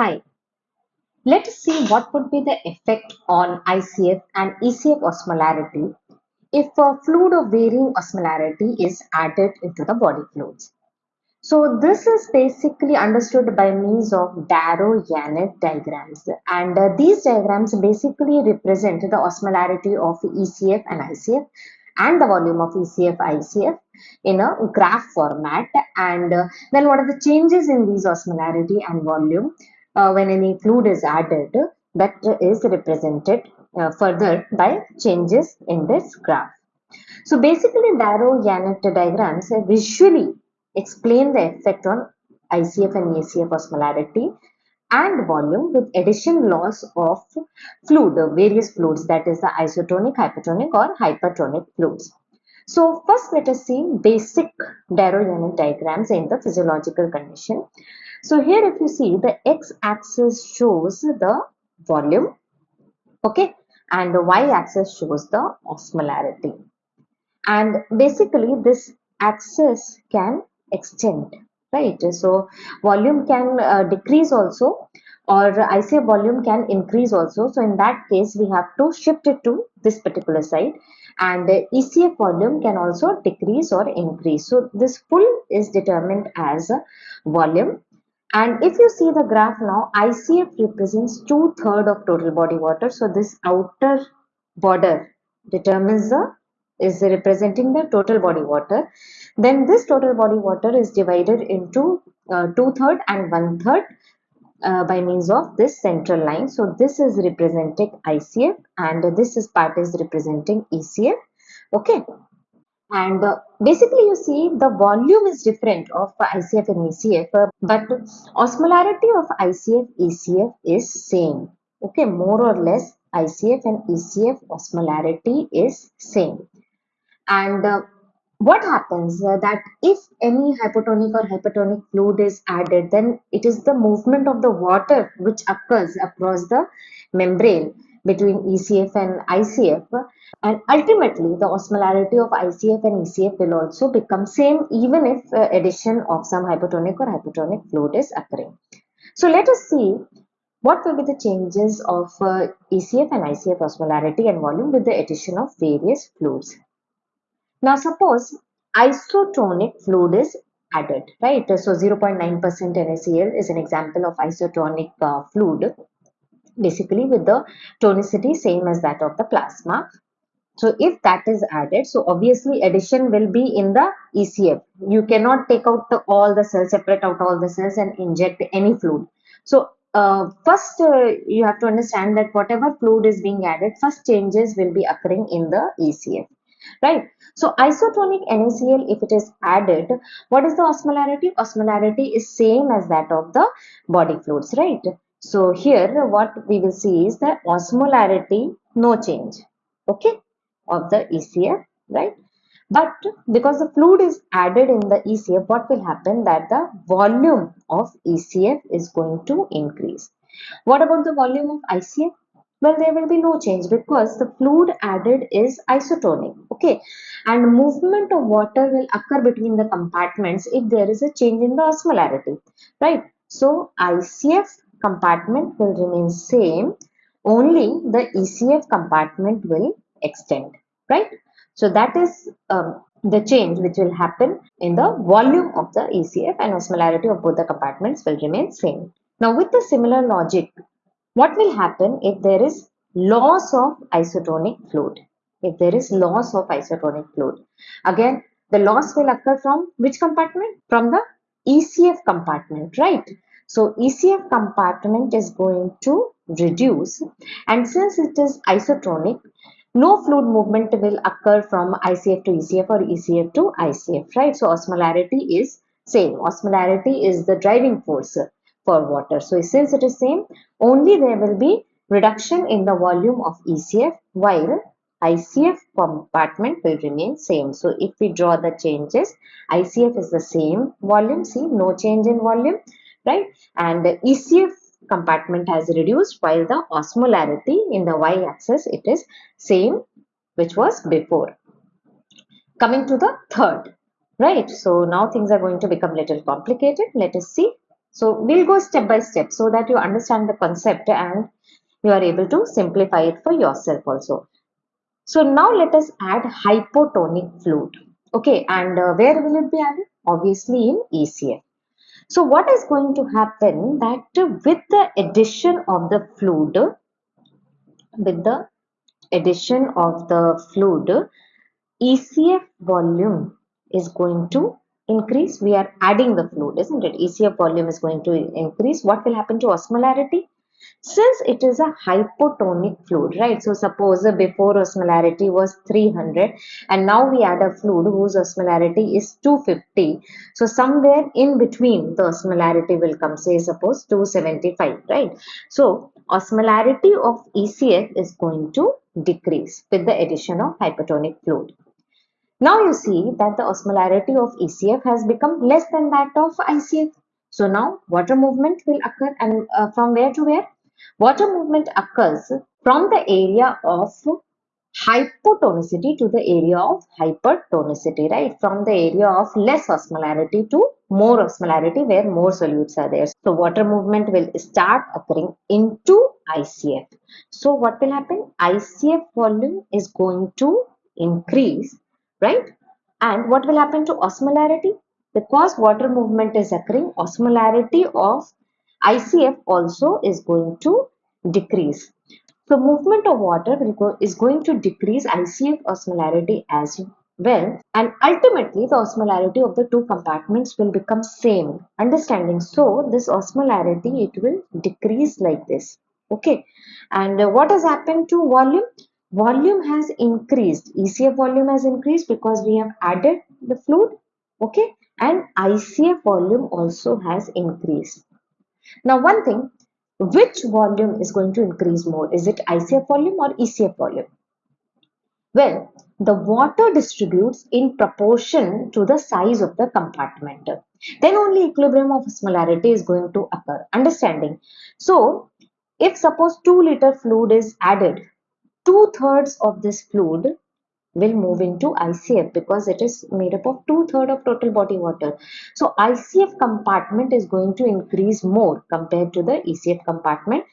Hi, let us see what would be the effect on ICF and ECF osmolarity if a fluid of varying osmolarity is added into the body fluids. So this is basically understood by means of Darrow-Yannet diagrams. And uh, these diagrams basically represent the osmolarity of ECF and ICF and the volume of ECF ICF in a graph format. And uh, then what are the changes in these osmolarity and volume when any fluid is added that is represented uh, further by changes in this graph. So basically Darrow-Yannet diagrams visually explain the effect on ICF and ECF osmolarity and volume with addition loss of fluid, various fluids that is the isotonic, hypertonic or hypertonic fluids. So first let us see basic Darrow-Yannet diagrams in the physiological condition. So here if you see the x-axis shows the volume, okay, and the y-axis shows the osmolarity. And basically this axis can extend, right? So volume can uh, decrease also or I say volume can increase also. So in that case, we have to shift it to this particular side and the ECF volume can also decrease or increase. So this full is determined as a volume and if you see the graph now, ICF represents two third of total body water. So this outer border determines the is representing the total body water. Then this total body water is divided into uh, two third and one third uh, by means of this central line. So this is representing ICF and this is part is representing ECF. Okay and uh, basically you see the volume is different of ICF and ECF uh, but osmolarity of ICF ECF is same okay more or less ICF and ECF osmolarity is same and uh, what happens uh, that if any hypotonic or hypertonic fluid is added then it is the movement of the water which occurs across the membrane between ECF and ICF and ultimately the osmolarity of ICF and ECF will also become same even if uh, addition of some hypotonic or hypertonic fluid is occurring. So let us see what will be the changes of uh, ECF and ICF osmolarity and volume with the addition of various fluids. Now suppose isotonic fluid is added, right? So 0.9% NaCl is an example of isotonic uh, fluid basically with the tonicity same as that of the plasma. So if that is added, so obviously addition will be in the ECF. You cannot take out the, all the cells, separate out all the cells and inject any fluid. So uh, first uh, you have to understand that whatever fluid is being added, first changes will be occurring in the ECF. Right. So isotonic NaCl, if it is added, what is the osmolarity? Osmolarity is same as that of the body fluids, right? So here what we will see is the osmolarity no change okay of the ECF right but because the fluid is added in the ECF what will happen that the volume of ECF is going to increase. What about the volume of ICF? Well there will be no change because the fluid added is isotonic okay? And movement of water will occur between the compartments if there is a change in the osmolarity right. So ICF compartment will remain same only the ECF compartment will extend right? So that is um, the change which will happen in the volume of the ECF and osmolarity of both the compartments will remain same. Now with the similar logic what will happen if there is loss of isotonic fluid? If there is loss of isotonic fluid. Again the loss will occur from which compartment? From the ECF compartment right? So ECF compartment is going to reduce. And since it is isotonic, no fluid movement will occur from ICF to ECF or ECF to ICF, right? So osmolarity is same. Osmolarity is the driving force for water. So since it is same, only there will be reduction in the volume of ECF while ICF compartment will remain same. So if we draw the changes, ICF is the same volume, see no change in volume right? And the ECF compartment has reduced while the osmolarity in the y-axis it is same which was before. Coming to the third, right? So now things are going to become little complicated. Let us see. So we'll go step by step so that you understand the concept and you are able to simplify it for yourself also. So now let us add hypotonic fluid. Okay, and uh, where will it be added? Obviously in ECF. So what is going to happen that with the addition of the fluid, with the addition of the fluid, ECF volume is going to increase. We are adding the fluid, isn't it? ECF volume is going to increase. What will happen to osmolarity? Since it is a hypotonic fluid, right? So suppose before osmolarity was 300 and now we add a fluid whose osmolarity is 250. So somewhere in between the osmolarity will come, say suppose 275, right? So osmolarity of ECF is going to decrease with the addition of hypotonic fluid. Now you see that the osmolarity of ECF has become less than that of ICF. So now water movement will occur and uh, from where to where? Water movement occurs from the area of hypotonicity to the area of hypertonicity, right? From the area of less osmolarity to more osmolarity where more solutes are there. So water movement will start occurring into ICF. So what will happen? ICF volume is going to increase, right? And what will happen to osmolarity? Because water movement is occurring, osmolarity of ICF also is going to decrease. So movement of water go, is going to decrease ICF osmolarity as well and ultimately the osmolarity of the two compartments will become same understanding so this osmolarity it will decrease like this okay and uh, what has happened to volume volume has increased ECF volume has increased because we have added the fluid okay and ICF volume also has increased now one thing, which volume is going to increase more? Is it ICF volume or ECF volume? Well, the water distributes in proportion to the size of the compartment. Then only equilibrium of osmolarity is going to occur. Understanding? So, if suppose 2 liter fluid is added, two thirds of this fluid will move into ICF because it is made up of two-thirds of total body water. So ICF compartment is going to increase more compared to the ECF compartment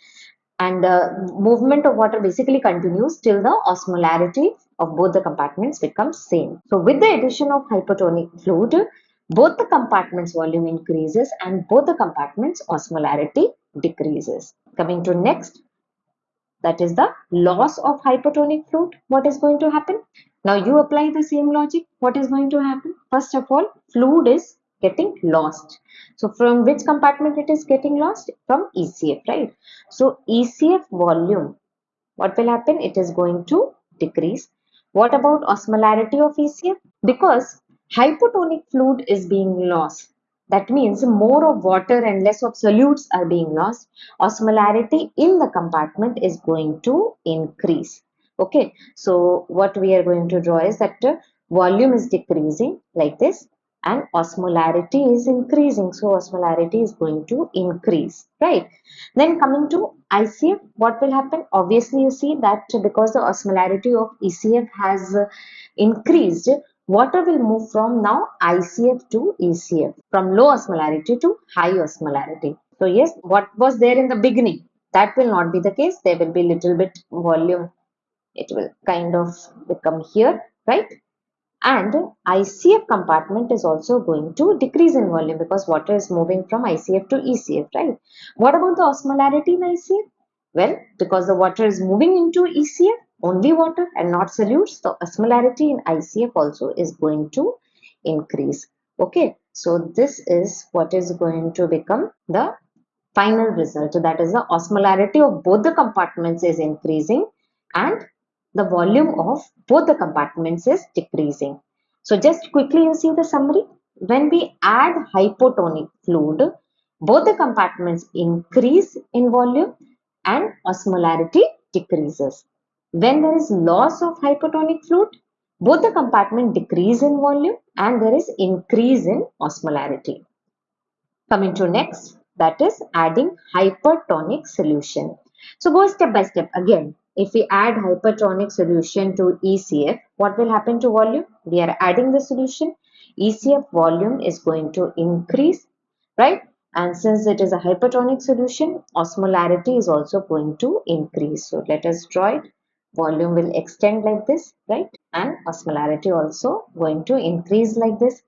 and the movement of water basically continues till the osmolarity of both the compartments becomes same. So with the addition of hypotonic fluid, both the compartments volume increases and both the compartments osmolarity decreases. Coming to next, that is the loss of hypotonic fluid. What is going to happen? Now you apply the same logic. What is going to happen? First of all, fluid is getting lost. So from which compartment it is getting lost? From ECF, right? So ECF volume, what will happen? It is going to decrease. What about osmolarity of ECF? Because hypotonic fluid is being lost. That means more of water and less of solutes are being lost. Osmolarity in the compartment is going to increase. Okay, so what we are going to draw is that volume is decreasing like this and osmolarity is increasing. So osmolarity is going to increase, right? Then coming to ICF, what will happen? Obviously, you see that because the osmolarity of ECF has increased, water will move from now ICF to ECF, from low osmolarity to high osmolarity. So yes, what was there in the beginning, that will not be the case. There will be little bit volume. It will kind of become here, right? And ICF compartment is also going to decrease in volume because water is moving from ICF to ECF, right? What about the osmolarity in ICF? Well, because the water is moving into ECF, only water and not solutes, the osmolarity in ICF also is going to increase. Okay, so this is what is going to become the final result. So That is the osmolarity of both the compartments is increasing and the volume of both the compartments is decreasing. So just quickly you see the summary. When we add hypotonic fluid, both the compartments increase in volume and osmolarity decreases. When there is loss of hypotonic fluid, both the compartment decrease in volume and there is increase in osmolarity. Coming to next, that is adding hypertonic solution. So go step by step again. If we add hypertonic solution to ECF, what will happen to volume? We are adding the solution. ECF volume is going to increase, right? and since it is a hypertonic solution, osmolarity is also going to increase. So let us draw it. Volume will extend like this, right? And osmolarity also going to increase like this.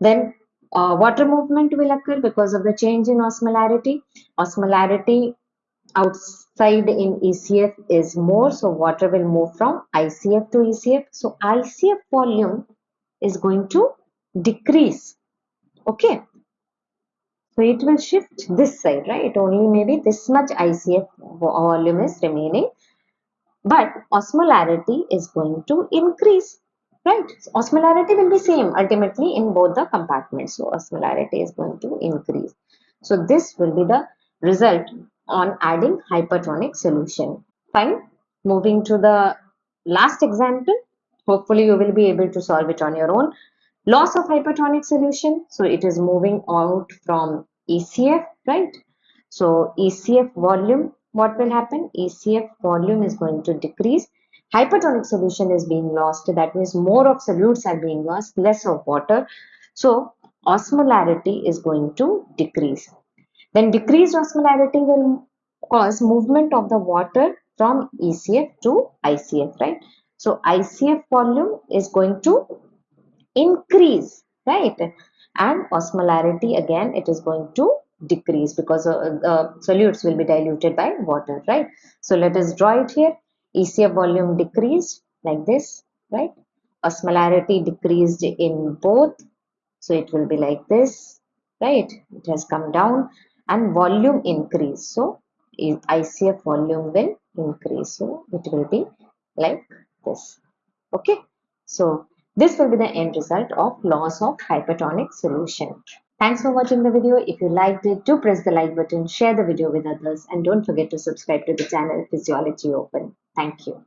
Then uh, water movement will occur because of the change in osmolarity. Osmolarity outside in ECF is more, so water will move from ICF to ECF. So ICF volume is going to decrease. Okay, so it will shift this side, right? Only maybe this much ICF volume is remaining. But osmolarity is going to increase, right? So osmolarity will be same ultimately in both the compartments. So osmolarity is going to increase. So this will be the result on adding hypertonic solution. Fine. Moving to the last example. Hopefully you will be able to solve it on your own. Loss of hypertonic solution. So it is moving out from ECF, right? So ECF volume, what will happen? ECF volume is going to decrease. Hypertonic solution is being lost. That means more of solutes are being lost, less of water. So osmolarity is going to decrease. Then decreased osmolarity will cause movement of the water from ECF to ICF, right? So ICF volume is going to increase, right? And osmolarity again, it is going to decrease because uh, the solutes will be diluted by water, right? So let us draw it here. ECF volume decreased like this, right? Osmolarity decreased in both. So it will be like this, right? It has come down and volume increase. So ICF volume will increase. So it will be like this. Okay. So this will be the end result of loss of hypertonic solution. Thanks for watching the video. If you liked it, do press the like button, share the video with others and don't forget to subscribe to the channel Physiology Open. Thank you.